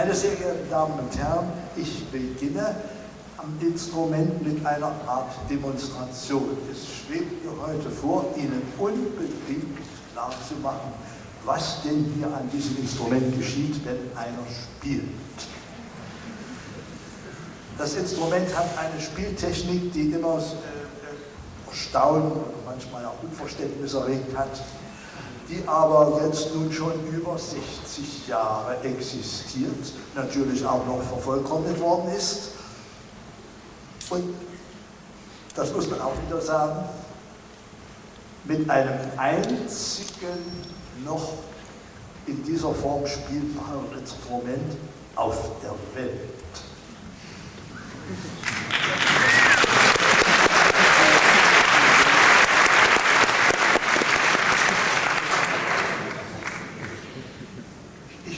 Meine sehr geehrten Damen und Herren, ich beginne am Instrument mit einer Art Demonstration. Es schwebt mir heute vor, Ihnen unbedingt klarzumachen, was denn hier an diesem Instrument geschieht, wenn einer spielt. Das Instrument hat eine Spieltechnik, die immer äh, Staunen und manchmal auch Unverständnis erregt hat, die aber jetzt nun schon über 60 Jahre existiert, natürlich auch noch vervollkommnet worden ist. Und das muss man auch wieder sagen, mit einem einzigen noch in dieser Form spielbaren Instrument auf der Welt.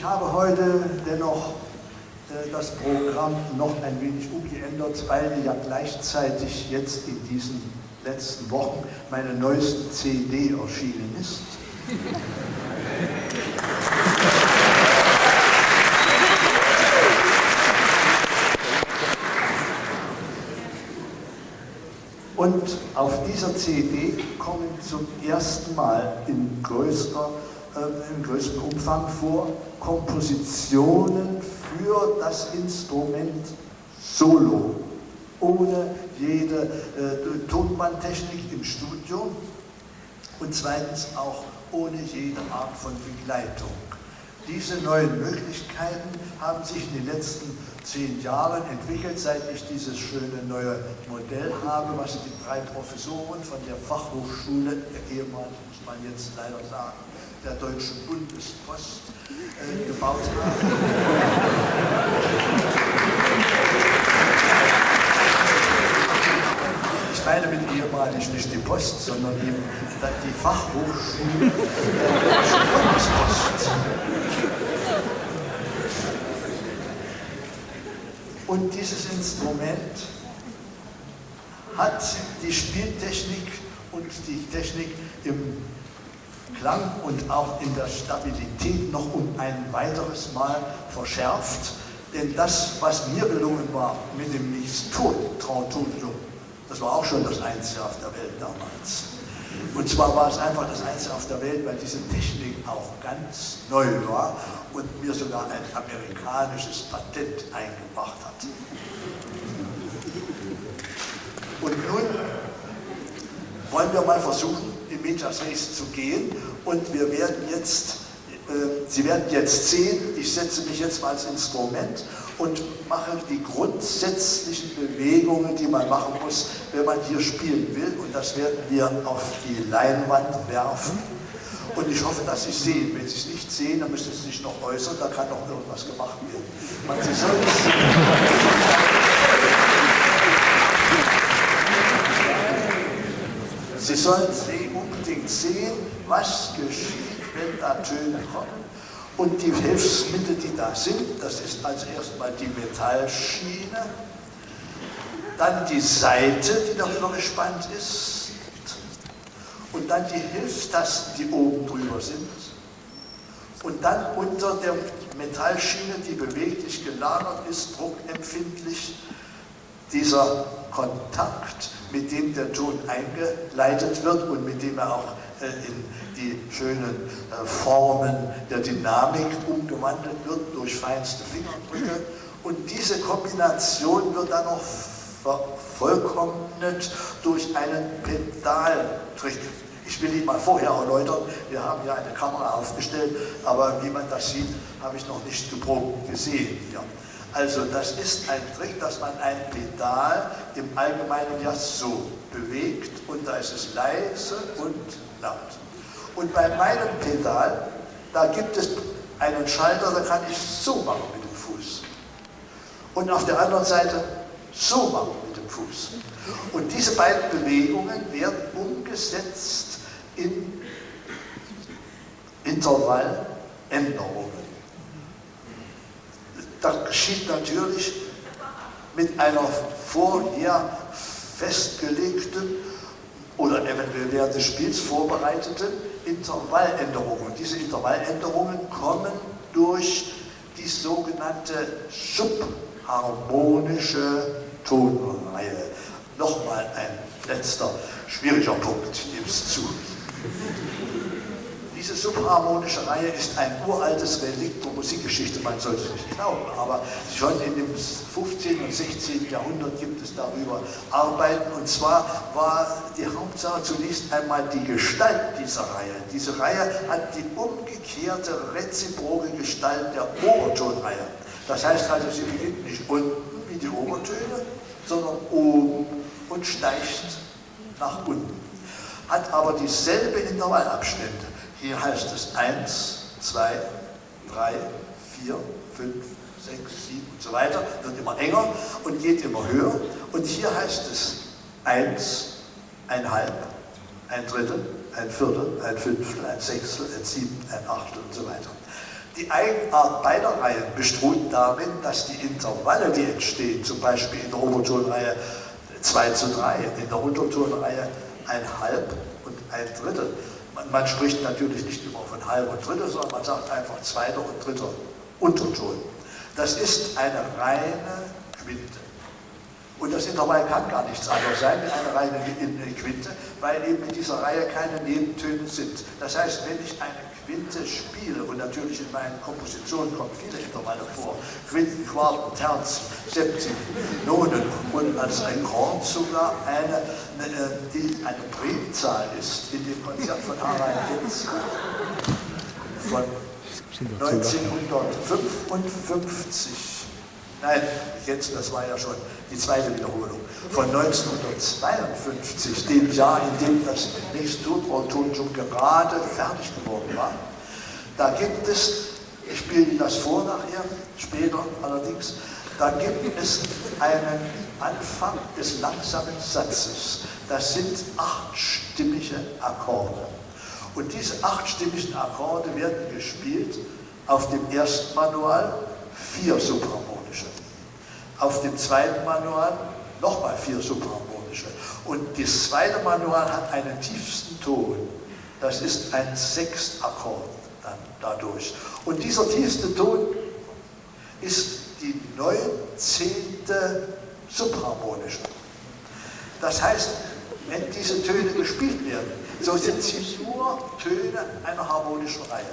Ich habe heute dennoch äh, Programm noch ein wenig umgeändert, weil ja gleichzeitig jetzt in diesen letzten Wochen meine neueste CD erschienen ist. Und auf dieser CD kommen zum ersten Mal in, größter, äh, in größerem Umfang vor Kompositionen für das Instrument Solo, ohne jede äh, Tonbandtechnik im Studio und zweitens auch ohne jede Art von Begleitung. Diese neuen Möglichkeiten haben sich in den letzten zehn Jahren entwickelt, seit ich dieses schöne neue Modell habe, was die drei Professoren von der Fachhochschule, der ehemaligen, muss man jetzt leider sagen, der Deutschen Bundespost äh, gebaut haben. Ich meine mit ehemalig nicht die Post, sondern eben die Fachhochschule Bundespost. Und dieses Instrument hat die Spieltechnik und die Technik im Klang und auch in der Stabilität noch um ein weiteres Mal verschärft. Denn das, was mir gelungen war mit dem Nichts-Tun-Trautonium, das war auch schon das Einzige auf der Welt damals. Und zwar war es einfach das Einzige auf der Welt, weil diese Technik auch ganz neu war und mir sogar ein amerikanisches Patent eingebracht hat. Und nun wollen wir mal versuchen, in Medias Res zu gehen und wir werden jetzt, Sie werden jetzt sehen, ich setze mich jetzt mal als Instrument und mache die grundsätzlichen Bewegungen, die man machen muss, wenn man hier spielen will. Und das werden wir auf die Leinwand werfen. Und ich hoffe, dass Sie es sehen. Wenn Sie es nicht sehen, dann müssen Sie sich noch äußern, da kann noch irgendwas gemacht werden. Man, Sie sollen es Sie sollen unbedingt sehen, was geschieht, wenn da Töne kommen. Und die Hilfsmittel, die da sind, das ist als erstmal die Metallschiene, dann die Seite, die darüber gespannt ist, und dann die Hilfstasten, die oben drüber sind, und dann unter der Metallschiene, die beweglich gelagert ist, druckempfindlich, dieser Kontakt, mit dem der Ton eingeleitet wird und mit dem er auch in die schönen äh, Formen der Dynamik umgewandelt wird durch feinste Fingerdrücke. Und diese Kombination wird dann noch vervollkommnet durch einen Pedaltrick. Ich will ihn mal vorher erläutern. Wir haben hier eine Kamera aufgestellt, aber wie man das sieht, habe ich noch nicht geprobt gesehen hier. Also das ist ein Trick, dass man ein Pedal im Allgemeinen ja so bewegt und da ist es leise und laut. Und bei meinem Pedal, da gibt es einen Schalter, da kann ich so machen mit dem Fuß. Und auf der anderen Seite so machen mit dem Fuß. Und diese beiden Bewegungen werden umgesetzt in Intervalländerungen. Das geschieht natürlich mit einer vorher festgelegten oder eventuell während des Spiels vorbereiteten Intervalländerungen. Diese Intervalländerungen kommen durch die sogenannte subharmonische Tonreihe. Nochmal ein letzter schwieriger Punkt, gib's zu. Diese subharmonische Reihe ist ein uraltes Relikt der Musikgeschichte, man sollte es nicht glauben, aber schon in dem 15. und 16. Jahrhundert gibt es darüber Arbeiten. Und zwar war die Hauptsache zunächst einmal die Gestalt dieser Reihe. Diese Reihe hat die umgekehrte, reziproke Gestalt der Obertonreihe. Das heißt also, sie beginnt nicht unten wie die Obertöne, sondern oben und steigt nach unten. Hat aber dieselbe Intervallabstände. Hier heißt es 1, 2, 3, 4, 5, 6, 7 und so weiter, wird immer enger und geht immer höher. Und hier heißt es 1, ein Halb, ein Drittel, ein Viertel, ein Fünftel, ein Sechstel, ein Siebtel, ein Achtel und so weiter. Die Eigenart beider Reihen bestruht darin, dass die Intervalle, die entstehen, zum Beispiel in der Obertonreihe 2 zu 3, in der Untertonreihe ein Halb und ein Drittel, man, spricht natürlich nicht immer von halber und dritter, sondern man sagt einfach zweiter und dritter Unterton. Das ist eine reine Quinte. Und das Intervall kann gar nichts anderes sein wie eine reine Quinte, weil eben in dieser Reihe keine Nebentöne sind. Das heißt, wenn ich eine Quinte spiele, und natürlich in meinen Kompositionen kommen viele Intervalle vor, Quinten, Quarten, Terzen, Septien, Nonen und als Rekord sogar eine, eine, die eine Primzahl ist in dem Konzert von Harald Hinz von 1955 Nein, jetzt, das war ja schon die zweite Wiederholung, von 1952, dem Jahr, in dem das nächste Totrauton schon gerade fertig geworden war. Da gibt es, ich spiele Ihnen das vor nachher, später allerdings, da gibt es einen Anfang des langsamen Satzes. Das sind achtstimmige Akkorde. Und diese achtstimmigen Akkorde werden gespielt auf dem ersten Manual vier subharmonische. Auf dem zweiten Manual nochmal vier subharmonische. Und das zweite Manual hat einen tiefsten Ton. Das ist ein Sechstakkord dann dadurch. Und dieser tiefste Ton ist die neunzehnte subharmonische. Das heißt, wenn diese Töne gespielt werden, so sind sie nur Töne einer harmonischen Reihe.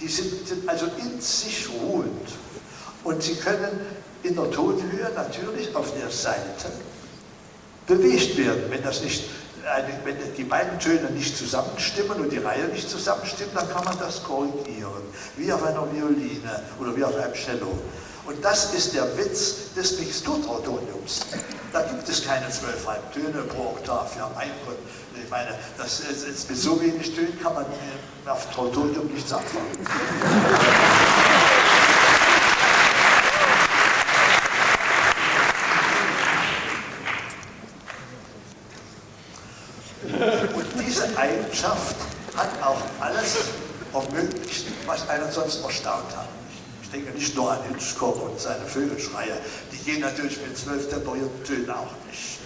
Die sind, sind also in sich ruhend. Und Sie können in der Tonhöhe natürlich auf der Seite bewegt werden. Wenn, das nicht, wenn die beiden Töne nicht zusammenstimmen und die Reihe nicht zusammenstimmt, dann kann man das korrigieren, wie auf einer Violine oder wie auf einem Cello. Und das ist der Witz des Mixturtrautoniums. Da gibt es keine zwölf Halbtöne pro Oktav. Ja, mein Gott, ich meine, das ist, mit so wenig Tönen kann man auf Trautonium nichts anfangen. Eigenschaft hat auch alles ermöglicht, was einen sonst erstaunt hat. Ich denke nicht nur an Hitchcock und seine Vögelschreie, die gehen natürlich mit zwölf temperierten Tönen auch nicht.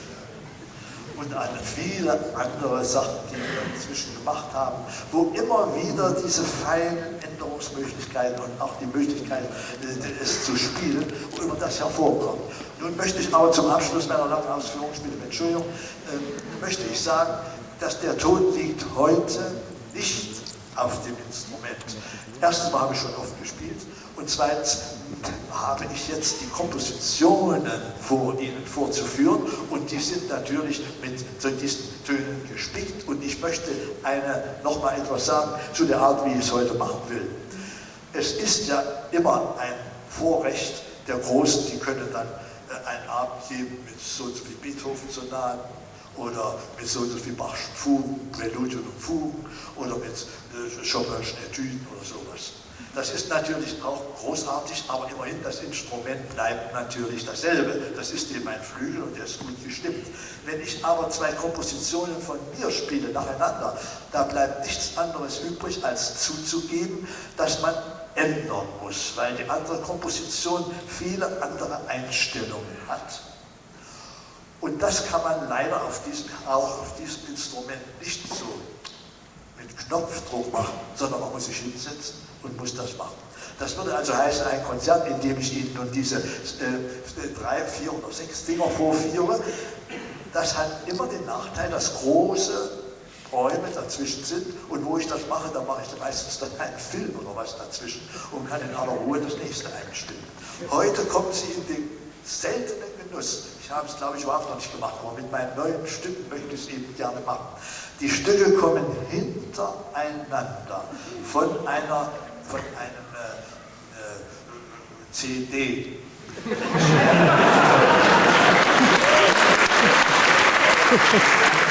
Und an viele andere Sachen, die wir inzwischen gemacht haben, wo immer wieder diese feinen Änderungsmöglichkeiten und auch die Möglichkeit, äh, es zu spielen, wo immer das hervorkommt. Nun möchte ich aber zum Abschluss meiner langen Ausführung, ich bitte Entschuldigung, äh, möchte ich sagen, dass der Ton liegt heute nicht auf dem. Erstens habe ich schon oft gespielt. Und zweitens habe ich jetzt die Kompositionen vor Ihnen vorzuführen. Und die sind natürlich mit diesen Tönen gespickt. Und ich möchte eine, noch mal etwas sagen zu der Art, wie ich es heute machen will. Es ist ja immer ein Vorrecht der Großen, die können dann äh, einen Abend geben mit so wie Beethoven-Sonaten oder mit so wie Bachschen Fugen, Präludien und Fugen oder mit äh, Chopinschen Etüden oder sowas. Das ist natürlich auch großartig, aber immerhin das Instrument bleibt natürlich dasselbe. Das ist eben ein Flügel und der ist gut gestimmt. Wenn ich aber zwei Kompositionen von mir spiele nacheinander, da bleibt nichts anderes übrig, als zuzugeben, dass man ändern muss, weil die andere Komposition viele andere Einstellungen hat. Und das kann man leider auf diesem, auch auf diesem Instrument nicht so mit Knopfdruck machen, sondern man muss sich hinsetzen und muss das machen. Das würde also heißen, ein Konzert, in dem ich Ihnen nun diese äh, drei, vier oder sechs Dinger vorführe, das hat immer den Nachteil, dass große Räume dazwischen sind und wo ich das mache, da mache ich meistens dann einen Film oder was dazwischen und kann in aller Ruhe das nächste einstimmen. Heute kommen Sie in den seltenen Genuss, ich habe es glaube ich überhaupt noch nicht gemacht, aber mit meinen neuen Stücken möchte ich es eben gerne machen. Die Stücke kommen hintereinander von einer, von einem äh, äh, CD.